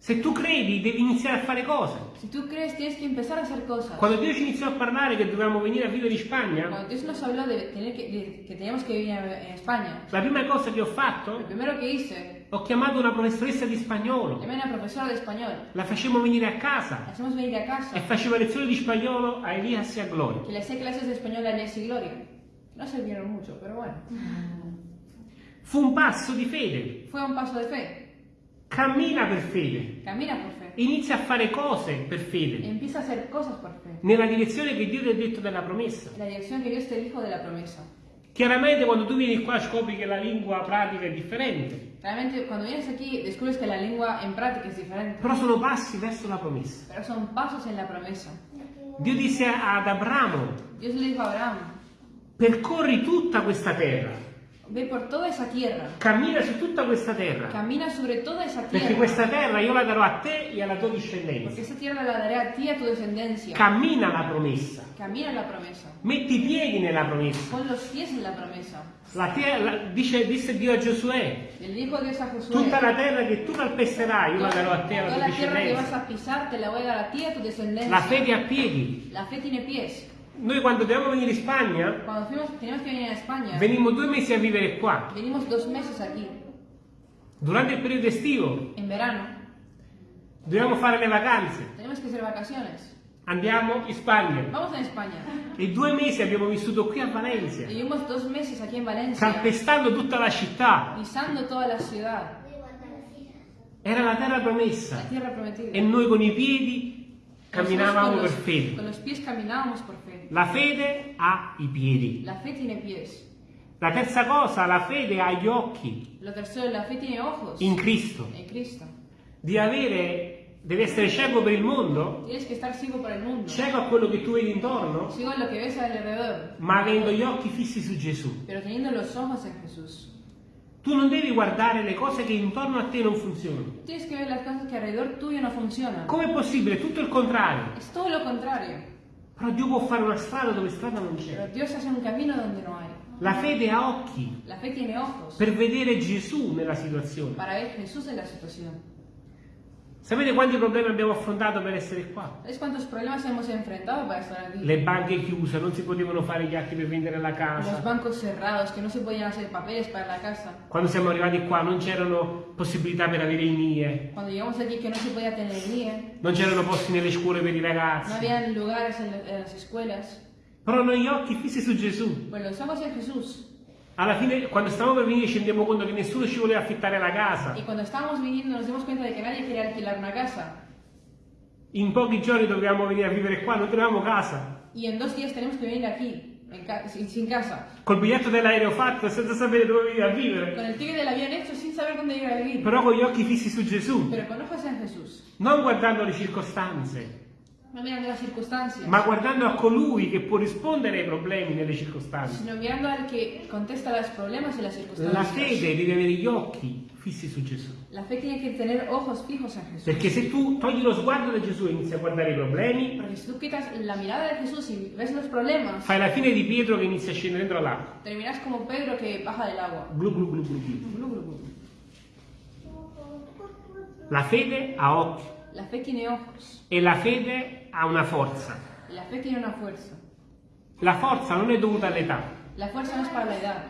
Se tu credi, devi iniziare a fare cose. Si tú crees, tienes que empezar a hacer cosas. Quando Dio ci iniziò a parlare che dovevamo venire a vivere in Spagna, Cuando Dios nos habló de, tener que, de que teníamos que en en España, la prima cosa che ho fatto, hice, ho chiamato una professoressa di spagnolo. a. La facemmo venire a La casa hacemos venir a e casa. faceva lezioni di spagnolo a Elias e a Gloria. Que le hacía clases de español a Inés y Gloria. No sirvieron mucho, pero bueno. Fu un passo di fede. Fue un paso de fe. Cammina per fede. Camina por fe. Inizia a fare cose per fede. Empieza a hacer cosas por fe. Nella direzione che Dio ti ha detto della promessa. La dirección que Dios te dijo de la promesa. Chiaramente quando tu vieni qua scopri che la lingua pratica è differente. Realmente cuando vienes aquí descubres que la lengua en práctica es diferente. Però sono passi verso la promessa. Pero son pasos en la promesa. Dio disse ad Abramo, Dios le dijo a Abraham, percorri tutta questa terra, ve por toda esa tierra. cammina su tutta questa terra, Camina sobre toda esa perché tierra. questa terra io la darò a te e alla tua discendenza. esa tierra la daré a ti y a tu descendencia. Cammina la promessa, Camina en la promesa. metti i piedi nella promessa. Pon los pies en la promesa. La terra, dice, disse Dio a Giosuè, Le dijo Dios a Josué. tutta la terra che tu calpesterai io la darò a te e alla tua discendenza. a pisar te la voy a dar a ti y a tu descendencia. La fede a piedi. La fe tiene pies. Noi quando dobbiamo venire in Spagna, fuimos, venir España, venimmo due mesi a vivere qua. Durante il periodo estivo en verano. dobbiamo fare le vacanze. Andiamo in Spagna. E due mesi abbiamo vissuto qui a Valencia, Valencia, calpestando tutta la città. la Era la terra la promessa. prometida. E noi con i piedi camminavamo per fede. La fede ha i piedi. La fe tiene pies. La terza cosa, la fede ha gli occhi Lo tercero, la fe tiene ojos in Cristo. en Cristo. Di avere, devi essere cieco per il mondo, Tienes que estar ciego para el mundo, cieco a quello che tu vedi intorno, ciego a lo que ves alrededor, ma avendo gli occhi fissi su Gesù. pero teniendo los ojos en Jesús. Tu non devi guardare le cose che intorno a te non funzionano. Tienes que ver las cosas que alrededor tuyo no funcionan. Com'è possibile? Tutto il contrario. Es todo lo contrario. Però Dio può fare una strada dove strada non c'è. Dios hace un camino donde no hay. La fede ha occhi per vedere Gesù nella situazione. para ver Jesús en la situación. Sapete quanti problemi abbiamo affrontato per essere qua? Le banche chiuse, non si potevano fare gli atti per vendere la Los casa. bancos cerrados, que no se podían hacer papeles para la casa. Quando siamo arrivati qua non c'erano possibilità per avere i NIE, Cuando llegamos aquí que no se podía tener NIE, non c'erano posti nelle scuole per i no ragazzi. habían lugares en, las escuelas. Però noi gli occhi fissi su Gesù. Pues los ojos en Jesús. Alla fine, quando stavamo per venire, ci rendiamo conto che nessuno ci voleva affittare la casa. Y cuando estábamos viniendo nos dimos cuenta de que nadie quería alquilar una casa. In pochi giorni dovevamo venire a vivere qua, non avevamo casa. Y en dos días tenemos que venir aquí, en ca- sin, casa. Col biglietto dell'aereo fatto, senza sapere dove venire a vivere. Con el ticket del avión hecho sin saber dónde ir a vivir. Però con gli occhi fissi su Gesù. Pero con ojos en Jesús. Non guardando le circostanze, No mirando las circunstancias. ma guardando a colui che può rispondere ai problemi nelle circostanze. Sino mirando al que contesta los problemas y las La circunstancias. fede deve avere gli occhi fissi su Gesù. La fe tiene que tener ojos fijos en Jesús. Perché se tu togli lo sguardo da Gesù e inizi a guardare i problemi, Porque si tú quitas la mirada de Jesús y ves los problemas, fai la fine di Pietro che inizia a scendere dentro l'acqua. terminas como Pedro que baja del agua. Glu glu glu glu glu. Glu, glu, glu. La fede ha occhi La fe tiene ojos. e la fede ha una forza. La fe tiene una fuerza. La forza non è dovuta all'età, La fuerza no es para la edad,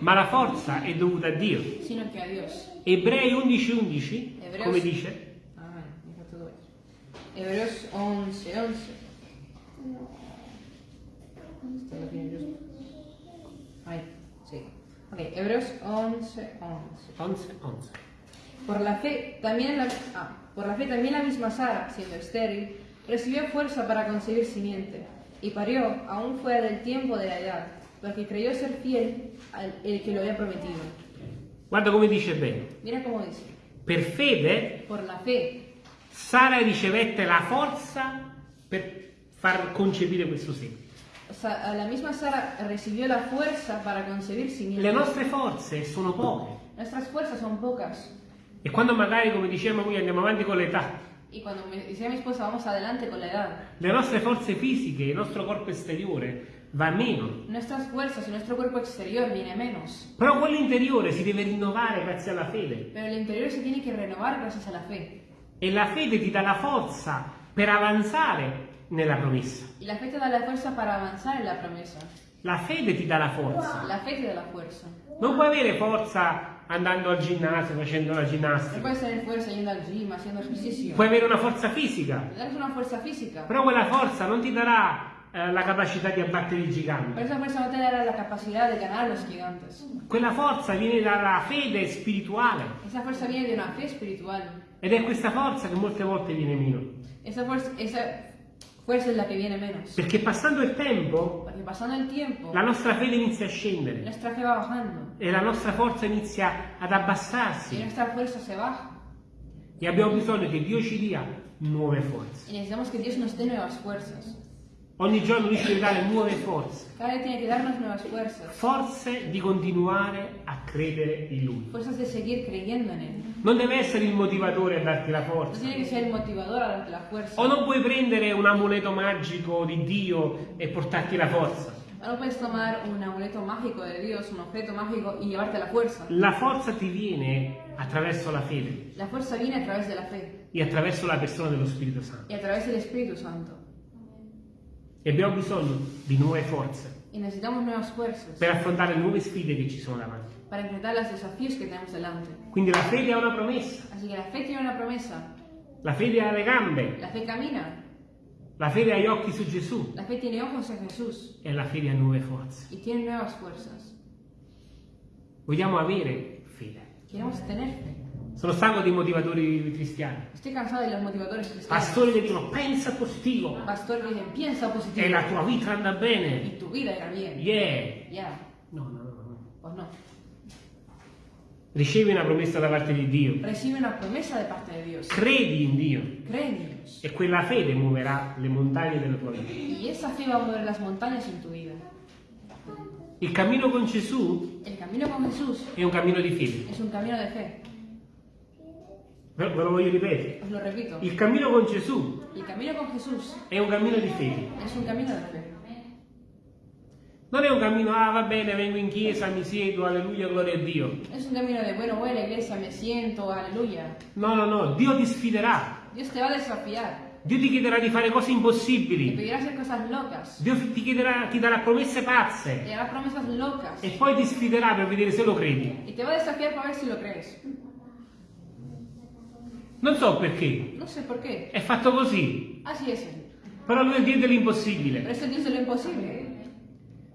ma la forza è dovuta a Dio. sino que a Dios. Ebrei 11:11, Hebreos- come dice? Todo ahí. Hebreos 11, 11. Esto lo tiene Dios. Ahí, sí. Ok, Hebreos 11, 11. 11, 11. Por la fe también la, ah, por la fe también la misma Sara, siendo estéril, recibió fuerza para concebir simiente y parió aún fuera del tiempo de la edad, porque creyó ser fiel al el que lo había prometido. Guarda come dice bene. Mira cómo dice, Per fede por la fe Sara ricevette la forza per far concepire questo seme. La misma Sara recibió la fuerza para concebir simiente. Le nostre forze sono poche. Nuestras fuerzas son pocas. E quando magari, come dicevamo qui, andiamo avanti con l'età, me decía mi esposa, vamos adelante con edad, le nostre forze fisiche, il nostro corpo esteriore va meno. nuestras fuerzas y nuestro cuerpo exterior viene menos. Però quello interiore si deve rinnovare grazie alla fede. Pero el interior se tiene que renovar gracias a la fe. E la fede ti dà la forza per avanzare nella promessa. Y la fe te da la fuerza para avanzar en la promesa. La fede ti dà la forza. La fe te da la fuerza. Non puoi avere forza andando al ginnasio, facendo la ginnastica. puedes tener fuerza yendo al gym, haciendo ejercicio. Puoi avere una forza fisica, una fuerza física. però quella forza non ti darà eh, la capacità di abbattere i giganti. esa fuerza no te dará la capacidad de ganar a los gigantes. Quella forza viene dalla fede spirituale Esa fuerza viene de una fe espiritual. ed è questa forza che molte volte viene meno. Esa fuerza, esa fuerza es la que viene menos. Perché passando il tempo pasando el tiempo, la nostra fede inizia a scendere e la nostra forza inizia ad abbassarsi baja. e abbiamo bisogno che Dio ci dia nuove forze. Ogni giorno Lui ci deve dare nuove forze, forze di continuare a credere in Lui. Non deve essere il motivatore a darti la forza. O non puoi prendere un amuleto magico di Dio e portarti la forza. O no puedes tomar un amuleto mágico de Dios, un objeto mágico y llevarte la fuerza. La forza ti viene attraverso la fede La fuerza viene a través de la fe e attraverso la persona dello Spirito Santo. y a través del Espíritu Santo. E abbiamo bisogno di nuove forze Y necesitamos nuevas fuerzas per affrontare le nuove sfide che ci sono davanti. para enfrentar los desafíos que tenemos delante. Quindi la fede ha una promessa, Así que la fe tiene una promesa. la fede ha le gambe, La fe camina. la fede ha gli occhi su Gesù La fe tiene ojos en Jesús e la fede ha nuove forze. y tiene nuevas fuerzas. Vogliamo avere fede. Queremos tener fe. Sono stanco dei motivatori cristiani. Estoy cansado de los motivadores cristianos. Pastori che dicono pensa positivo Pastor que dice, piensa positivo. e la tua vita anda bene. Y tu vida irá bien. Yeah. Ya, No, no, no, no. pues no. Ricevi una promessa da parte di Dio. Recibe una promesa de parte de Dios. Credi in Dio Cree en Dios. e quella fede muoverà le montagne della tua vita. Y esa fe va a mover las montañas en tu vida. Il cammino con Gesù con è un cammino di fede. es un camino de fe. Ve lo voglio ripetere. Lo repito. Il cammino con Gesù El camino con Jesús è un cammino di fede. es un camino de fe. Non è un cammino, ah va bene, vengo in chiesa, mi siedo, alleluia, gloria a Dio. Es un camino de, bueno, voy a la iglesia, me siento, aleluya. No, no, no, Dio ti sfiderà. Dios te va a desafiar. Dio ti chiederà di fare cose impossibili. Dio ti chiederà, ti darà promesse pazze. E poi ti sfiderà per vedere se lo credi. Y te va a desafiar para ver si lo crees. Non so perché. No sé por qué. È fatto così. Así es él. Però lui è il Dio Pero dell'impossibile. es el Dios de lo imposible.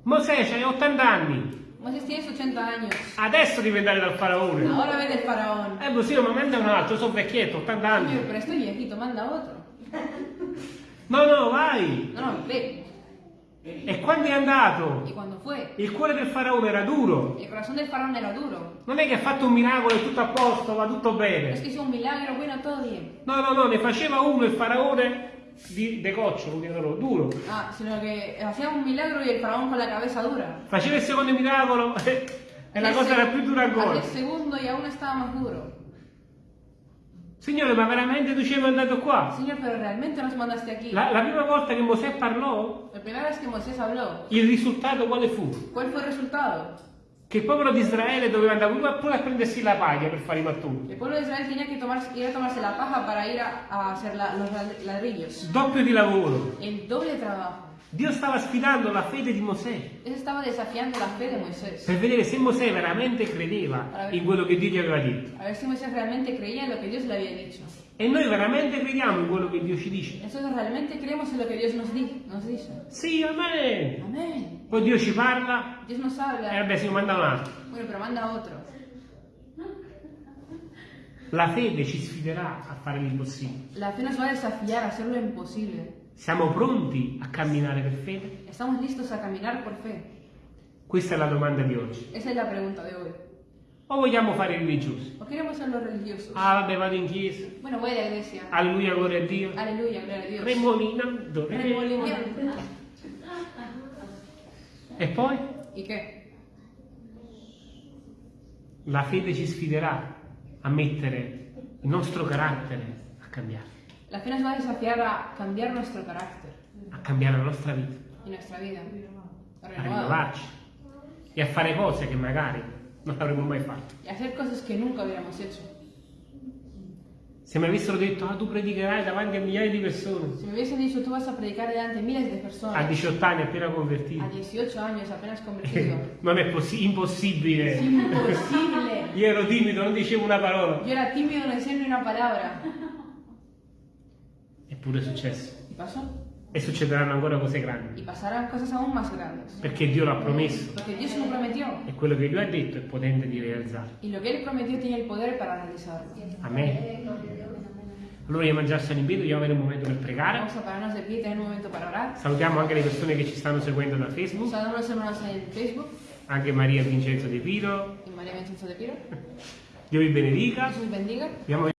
Mosè c'hai 80 anni. Moisés tienes 80 años. Adesso devi andare dal faraone. Ahora ve del faraón. Eh, così ma manda un altro, sono vecchietto, 80 anni. Señor, pero estoy viejito, manda otro. No, no, vai. No, no, ve. E quando è andato, il cuore del faraone era duro. era duro. Non è che ha fatto un miracolo e tutto a posto, va tutto Es bene. que hizo un milagro, bueno. No, no, no, ne faceva uno il faraone di decoccio, loro, duro. Ah, sino que hacía un milagro y el faraón con la cabeza dura. Faceva il secondo miracolo e la cosa era più dura ancora. El segundo y aún estaba más duro. Signore, ma veramente tu ci hai mandato qua? Señor, pero realmente nos mandaste aquí. La, la prima volta che Mosè parlò, La primera vez que Moisés habló, il risultato quale fu? ¿cuál fue el resultado? Che il popolo di Israele doveva andare pure a prendersi la paglia per fare i mattoni. El pueblo de Israel tenía que tomar, ir a tomarse la paja para ir a, a hacer la- los ladrillos. Doppio di lavoro. El doble trabajo. Dio stava sfidando la fede di Mosè Eso estaba desafiando la fe de Moisés. per vedere se Mosè veramente credeva in quello che Dio gli aveva detto. E noi veramente crediamo in quello che Dio ci dice. Nosotros realmente creemos en lo que Dios nos, di- nos dice. Sì, amen. Amén. Poi Dio ci parla Dios nos e habla. vabbè si manda un altro. Bueno, pero manda otro. La fede ci sfiderà a fare l'impossibile. La fe nos va a desafiar a hacer lo imposible. Siamo pronti a camminare per fede? ¿Estamos listos a caminar por fe? Questa è la domanda di oggi. Esa es la pregunta de hoy. O vogliamo fare i religiosi? ¿O queremos ser los religiosos? Ah, vabbè, vado in chiesa. Bueno, voy a la iglesia. Alleluia, gloria a Dio. Aleluya, gloria a Dios. Remolinando. Remolinando. E poi? ¿Y qué? La fede ci sfiderà a mettere il nostro carattere a cambiare, La fe nos va a desafiar a cambiar nuestro carácter a cambiare la nostra vita, y nuestra vida. A a rinnovarci e a fare cose che magari non avremmo mai fatto. Y hacer cosas que nunca hubiéramos hecho. Se mi avessero detto, ah, tu predicherai davanti a migliaia di persone, Si me hubiesen dicho, tú vas a predicar delante de miles de a personas 18 anni appena a convertito, 18 años apenas convertido. non è possi- impossibile. Es imposible. Io ero timido, non dicevo una parola. Yo era tímido, no decía ni una palabra. Eppure è successo. ¿Y pasó? e succederanno ancora cose grandi, y pasarán cosas aún más grandes. perché Dio l'ha promesso Porque Dios lo prometió e quello che Lui ha detto è potente di realizzare. y lo que Él prometió tiene el poder para realizarlo. Amen. Allora io mangiarsi in piedi, vogliamo avere un momento per pregare. Vamos a pararnos de pie, tener un momento para orar. Salutiamo anche le persone che ci stanno seguendo da Facebook, Saludamos a los hermanos en Facebook anche Maria Vincenzo De Piro. y María Vincenzo de Piro. Dio vi benedica. Os bendiga. Abbiamo